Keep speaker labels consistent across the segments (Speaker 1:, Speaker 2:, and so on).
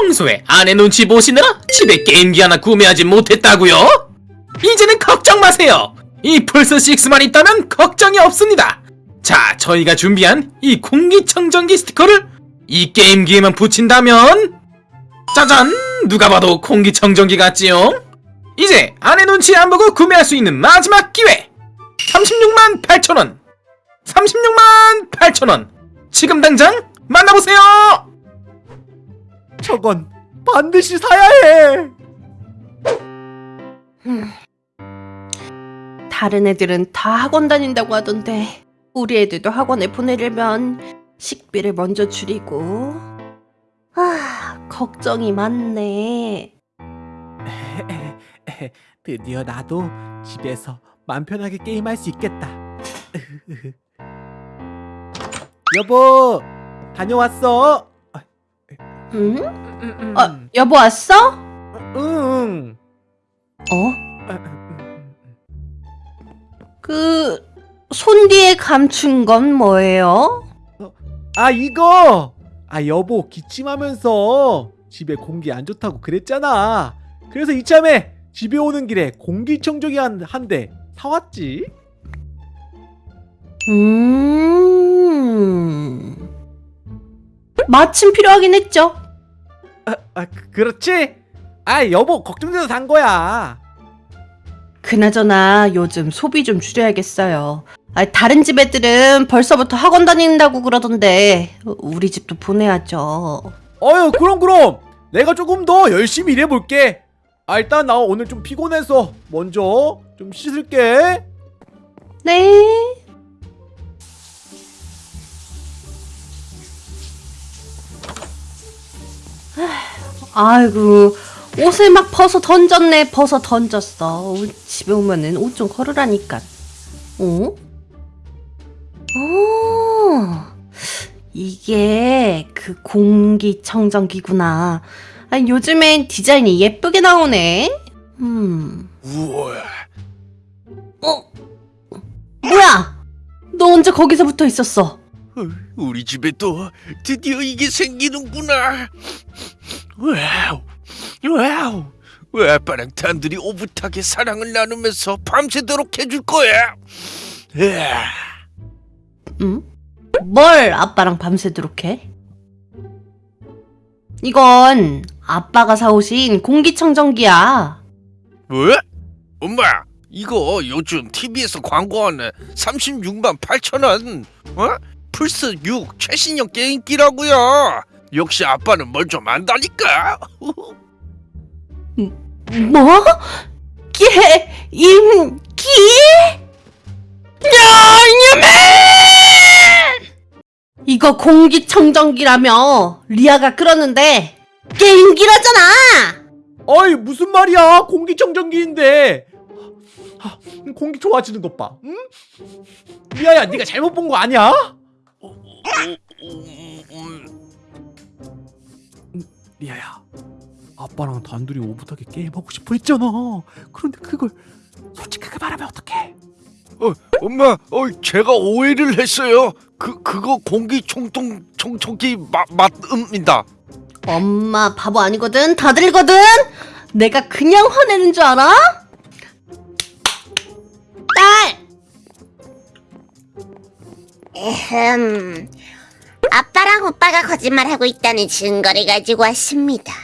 Speaker 1: 평소에 아내 눈치 보시느라 집에 게임기 하나 구매하지 못했다고요? 이제는 걱정 마세요. 이 플스6만 있다면 걱정이 없습니다. 자, 저희가 준비한 이 공기청정기 스티커를 이 게임기에만 붙인다면 짜잔! 누가 봐도 공기청정기 같지요? 이제 아내 눈치 안 보고 구매할 수 있는 마지막 기회! 36만 8천원! 36만 8천원! 지금 당장 만나보세요!
Speaker 2: 저건 반드시 사야 해.
Speaker 3: 다른 애들은 다 학원 다닌다고 하던데 우리 애들도 학원에 보내려면 식비를 먼저 줄이고 아 걱정이 많네
Speaker 2: 드디어 나도 집에서 맘 편하게 게임할 수 있겠다. 여보, 다녀왔어.
Speaker 3: 응?
Speaker 2: 음,
Speaker 3: 어 여보 왔어?
Speaker 2: 응.
Speaker 3: 어? 그 손 뒤에 감춘 건 뭐예요?
Speaker 2: 아 이거. 아 여보 기침하면서 집에 공기 안 좋다고 그랬잖아. 그래서 이참에 집에 오는 길에 공기청정기 한 한 대 사왔지.
Speaker 3: 음 마침 필요하긴 했죠
Speaker 2: 아, 아 그- 그렇지? 아 여보 걱정돼서 산 거야.
Speaker 3: 그나저나 요즘 소비 좀 줄여야겠어요. 아, 다른 집 애들은 벌써부터 학원 다닌다고 그러던데 우리 집도 보내야죠.
Speaker 2: 어휴 그럼 그럼 내가 조금 더 열심히 일해볼게. 아 일단 나 오늘 좀 피곤해서 먼저 좀 씻을게.
Speaker 3: 네. 아이고 옷을 막 벗어 던졌네 벗어 던졌어 집에 오면은 옷 좀 걸으라니까 어? 어 이게 그 공기청정기구나 아, 요즘엔 디자인이 예쁘게 나오네 음
Speaker 4: 우와,
Speaker 3: 어? 뭐야? 너 언제 거기서 붙어 있었어?
Speaker 4: 어, 우리 집에 또 드디어 이게 생기는구나. 와우, 와우. 왜 아빠랑 단둘이 오붓하게 사랑을 나누면서 밤새도록 해줄 거야? 으아,
Speaker 3: 응? 뭘 아빠랑 밤새도록 해? 이건 아빠가 사오신 공기청정기야.
Speaker 4: 뭐? 엄마, 이거 요즘 TV에서 광고하는 36만 8천 원, 어? 플스 6 최신형 게임기라고요. 역시 아빠는 뭘 좀 안다니까.
Speaker 3: 뭐? 게, 임, 기? 야, 이놈의! 이거 공기청정기라며 리아가 그러는데 게임기라잖아!
Speaker 2: 어이 무슨 말이야 공기청정기인데. 아, 공기 좋아지는 것 봐. 응? 미아야 네가 잘못 본 거 아니야? 리아야 아빠랑 단둘이 오붓하게 게임하고 싶어 했잖아. 그런데 그걸 솔직하게 말하면 어떡해?
Speaker 4: 어, 엄마, 어, 제가 오해를 했어요. 그 그거 공기 총통 청청기 맛 맛입니다.
Speaker 3: 엄마 바보 아니거든 다 들거든 내가 그냥 화내는 줄 알아? 딸
Speaker 5: 에흠. 아빠랑 오빠가 거짓말하고 있다는 증거를 가지고 왔습니다.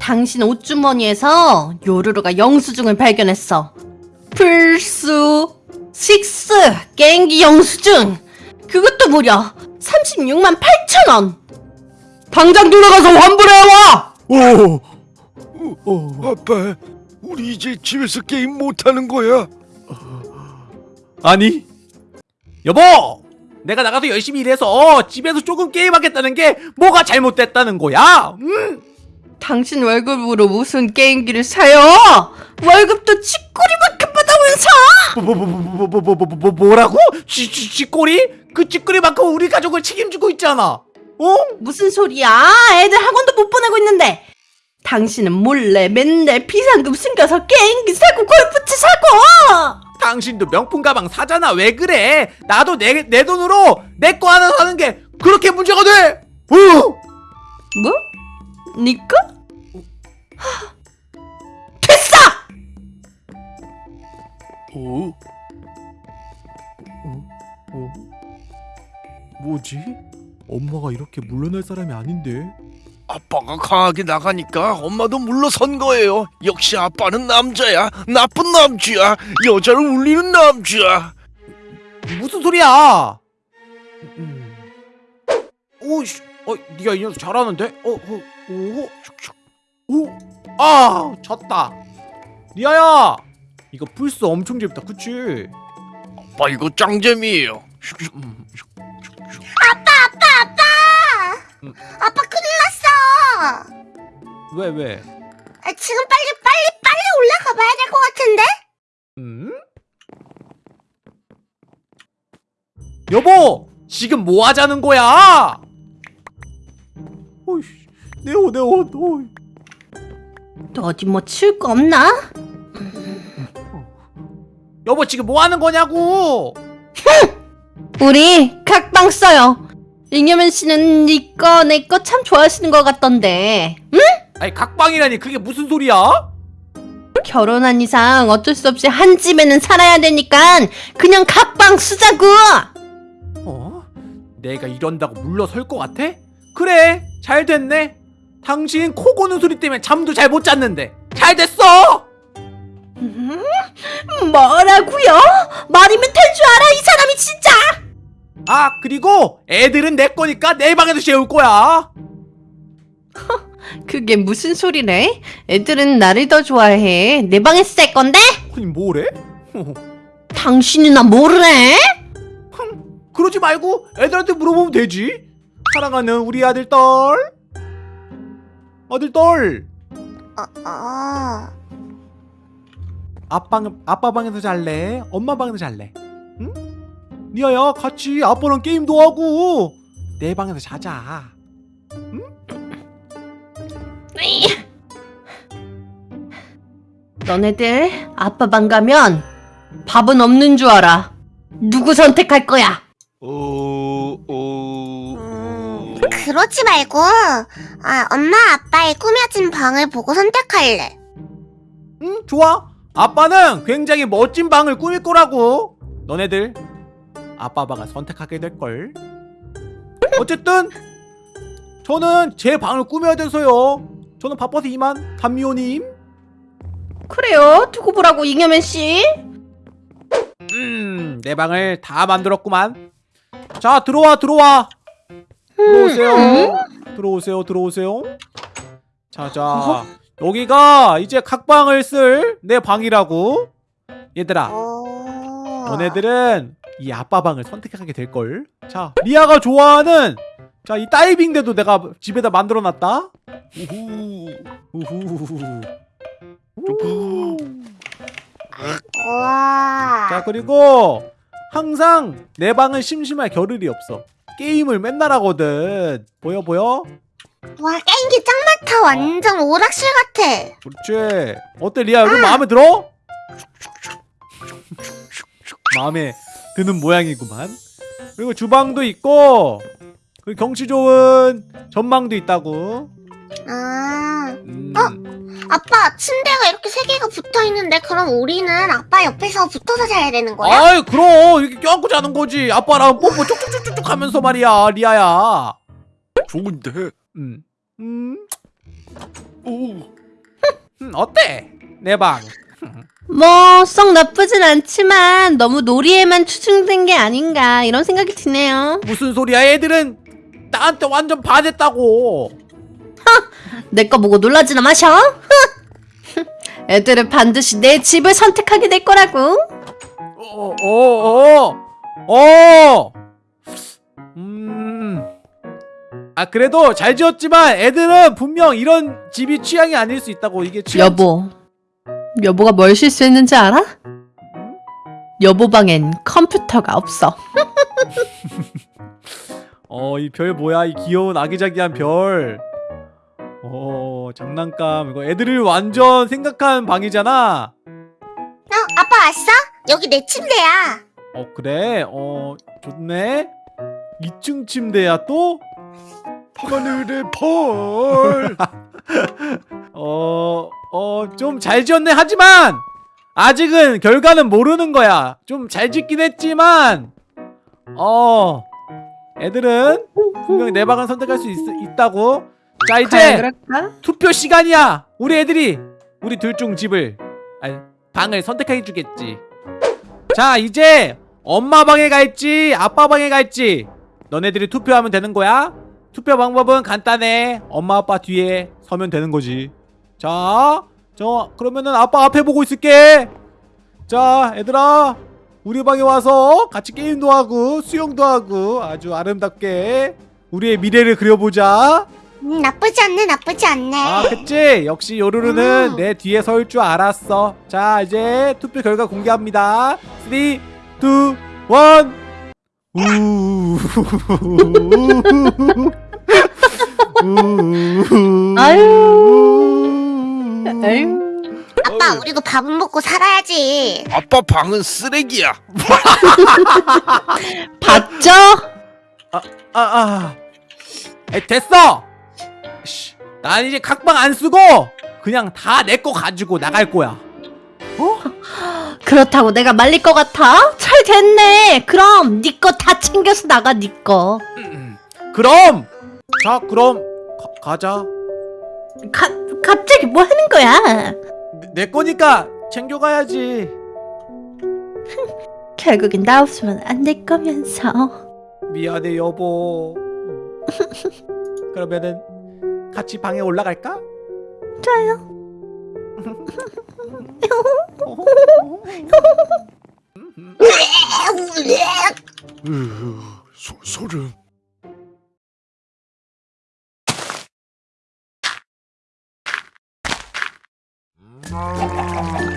Speaker 3: 당신 옷주머니에서 요루루가 영수증을 발견했어 플스 6 게임기 영수증 그것도 무려 36만 8천 원 당장 들어가서 환불해와
Speaker 2: 오. 오.
Speaker 4: 아빠, 우리 이제 집에서 게임 못 하는 거야.
Speaker 2: 아니 여보 내가 나가서 열심히 일해서 어, 집에서 조금 게임하겠다는 게 뭐가 잘못됐다는 거야? 음.
Speaker 3: 당신 월급으로 무슨 게임기를 사요? 월급도 쥐꼬리만큼 받아면서!
Speaker 2: 뭐라고? 쥐꼬리? 그 쥐꼬리만큼 우리 가족을 책임지고 있잖아. 어?
Speaker 3: 무슨 소리야? 애들 학원도 못 보내고 있는데. 당신은 몰래 맨날 비상금 숨겨서 게임기 사고 골프채 사고!
Speaker 2: 당신도 명품 가방 사잖아 왜 그래 나도 내, 내 돈으로 내 거 하나 사는 게 그렇게 문제가 돼? 어?
Speaker 3: 뭐? 니꺼? 하, 됐어!
Speaker 4: 어?
Speaker 2: 어? 뭐지? 엄마가 이렇게 물러날 사람이 아닌데
Speaker 4: 아빠가 강하게 나가니까 엄마도 물러선 거예요. 역시 아빠는 남자야. 나쁜 남주야. 여자를 울리는 남주야.
Speaker 2: 무슨 소리야? 음. 오 씨, 어, 네가 이 녀석 잘하는데? 어, 어, 오, 오, 아, 졌다. 리아야, 이거 플스 엄청 재밌다, 그치?
Speaker 4: 아빠 이거 짱재미예요.
Speaker 2: 음, 음.
Speaker 5: 아빠 큰일 났 어.
Speaker 2: 왜, 왜?
Speaker 5: 아, 지금 빨리 빨리 빨리 올라가 봐야 될 것 같은데?
Speaker 2: 음? 여보, 지금 뭐 하자는 거야? 어이씨, 내 옷, 내 옷, 어이.
Speaker 3: 너 어디 뭐 치울 거 없나?
Speaker 2: 여보, 지금 뭐 하는 거냐고?
Speaker 3: 우리 각방 써요. 잉여맨 씨는 니꺼 내거 참 좋아하시는 것 같던데. 응?
Speaker 2: 아니, 각방이라니, 그게 무슨 소리야?
Speaker 3: 결혼한 이상 어쩔 수 없이 한 집에는 살아야 되니까 그냥 각방 쓰자고.
Speaker 2: 어? 내가 이런다고 물러설 것 같아? 그래 잘 됐네 당신 코 고는 소리 때문에 잠도 잘 못 잤는데 잘 됐어
Speaker 3: 음? 뭐라고요? 말이면 될 줄 알아 이 사람이 진짜.
Speaker 2: 아 그리고 애들은 내 거니까 내 방에서 재울 거야
Speaker 3: 그게 무슨 소리래? 애들은 나를 더 좋아해. 내 방에서 살 건데?
Speaker 2: 아니 뭐래?
Speaker 3: 당신이 나 모르래?
Speaker 2: 그러지 말고 애들한테 물어보면 되지 사랑하는 우리 아들 딸 아들딸
Speaker 5: 어, 어.
Speaker 2: 아빠, 아빠 방에서 잘래? 엄마 방에서 잘래? 응? 니아야 같이 아빠랑 게임도 하고 내 방에서 자자
Speaker 3: 너네들 아빠 방 가면 밥은 없는 줄 알아. 누구 선택할 거야?
Speaker 4: 어, 어.
Speaker 5: 음, 그러지 말고 아, 엄마 아빠의 꾸며진 방을 보고 선택할래.
Speaker 2: 응, 좋아. 아빠는 굉장히 멋진 방을 꾸밀 거라고. 너네들 아빠 방을 선택하게 될 걸. 어쨌든 저는 제 방을 꾸며야 돼서요. 저는 바빠서 이만 담미호님.
Speaker 3: 그래요. 두고 보라고 잉여맨 씨.
Speaker 2: 음, 내 방을 다 만들었구만. 자, 들어와, 들어와. 들어오세요. 들어오세요, 들어오세요. 자, 자. 여기가 이제 각방을 쓸 내 방이라고. 얘들아,
Speaker 5: 오.
Speaker 2: 너네들은 이 아빠 방을 선택하게 될 걸. 자, 리아가 좋아하는 자, 이 다이빙대도 내가 집에다 만들어 놨다.
Speaker 4: 우후.
Speaker 2: 우후.
Speaker 4: 우후.
Speaker 2: 자, 그리고 항상 내 방은 심심할 겨를이 없어. 게임을 맨날 하거든. 보여 보여?
Speaker 5: 와 게임기 짱 많다. 완전 오락실 같아.
Speaker 2: 그렇지. 어때 리아 여기 마음에 들어? 마음에 드는 모양이구만. 그리고 주방도 있고 그리고 경치 좋은 전망도 있다고.
Speaker 5: 아.
Speaker 2: 음.
Speaker 5: 아빠 침대가 이렇게 세 개가 붙어 있는데 그럼 우리는 아빠 옆에서 붙어서 자야 되는 거야?
Speaker 2: 아이 그럼 이렇게 껴안고 자는 거지. 아빠랑 뽀뽀 쭉쭉쭉쭉 하면서 말이야 리아야.
Speaker 4: 좋은데.
Speaker 2: 음. 음.
Speaker 4: 오.
Speaker 2: 음 어때? 내 방.
Speaker 3: 뭐 썩 나쁘진 않지만 너무 놀이에만 추중된 게 아닌가 이런 생각이 드네요.
Speaker 2: 무슨 소리야? 애들은 나한테 완전 반했다고.
Speaker 3: 내 거 보고 놀라지나 마셔. 애들은 반드시 내 집을 선택하게 될 거라고.
Speaker 2: 어, 어, 어, 어. 음. 아 그래도 잘 지었지만 애들은 분명 이런 집이 취향이 아닐 수 있다고 이게 취향.
Speaker 3: 여보, 여보가 뭘 실수했는지 알아? 여보 방엔 컴퓨터가 없어.
Speaker 2: 어, 이 별 뭐야? 이 귀여운 아기자기한 별. 오, 장난감. 이거 애들을 완전 생각한 방이잖아.
Speaker 5: 어, 아빠 왔어? 여기 내 침대야.
Speaker 2: 어, 그래? 어, 좋네. 2층 침대야 또?
Speaker 4: 하늘의 벌.
Speaker 2: 어, 어 좀 잘 지었네. 하지만 아직은 결과는 모르는 거야. 좀 잘 짓긴 했지만 어 애들은 분명히 내 방을 선택할 수 있, 있다고. 자 이제 투표 시간이야. 우리 애들이 우리 둘 중 집을 아니 방을 선택해 주겠지. 자 이제 엄마 방에 갈지 아빠 방에 갈지 너네들이 투표하면 되는 거야. 투표 방법은 간단해. 엄마 아빠 뒤에 서면 되는 거지. 자, 저 그러면은 아빠 앞에 보고 있을게. 자, 얘들아. 우리 방에 와서 같이 게임도 하고 수영도 하고 아주 아름답게 우리의 미래를 그려보자.
Speaker 5: 음, 나쁘지 않네 나쁘지 않네
Speaker 2: 아 그치 역시 요루루는
Speaker 5: 음.
Speaker 2: 내 뒤에 서일 줄 알았어 자 이제 투표 결과 공개합니다 3 2 1
Speaker 3: 아유.
Speaker 5: 아빠 우리도 밥은 먹고 살아야지
Speaker 4: 아빠 방은 쓰레기야.
Speaker 3: 봤죠?
Speaker 2: 아, 아, 아. 에, 됐어! 씨, 난 이제 각방 안 쓰고 그냥 다 내 거 가지고 나갈 거야. 어?
Speaker 3: 그렇다고 내가 말릴 것 같아? 잘 됐네. 그럼 네다 챙겨서 나가 네 거. 음, 음.
Speaker 2: 그럼! 자, 그럼 가, 가자.
Speaker 3: 가, 갑자기 뭐 하는 거야?
Speaker 2: 내, 내 거니까 챙겨가야지.
Speaker 3: 결국엔 나 없으면 안 될 거면서.
Speaker 2: 미안해 여보. 그러면은 같이 방에 올라갈까?
Speaker 3: 좋아요.
Speaker 4: 음, 음. 음, 소름. Mm.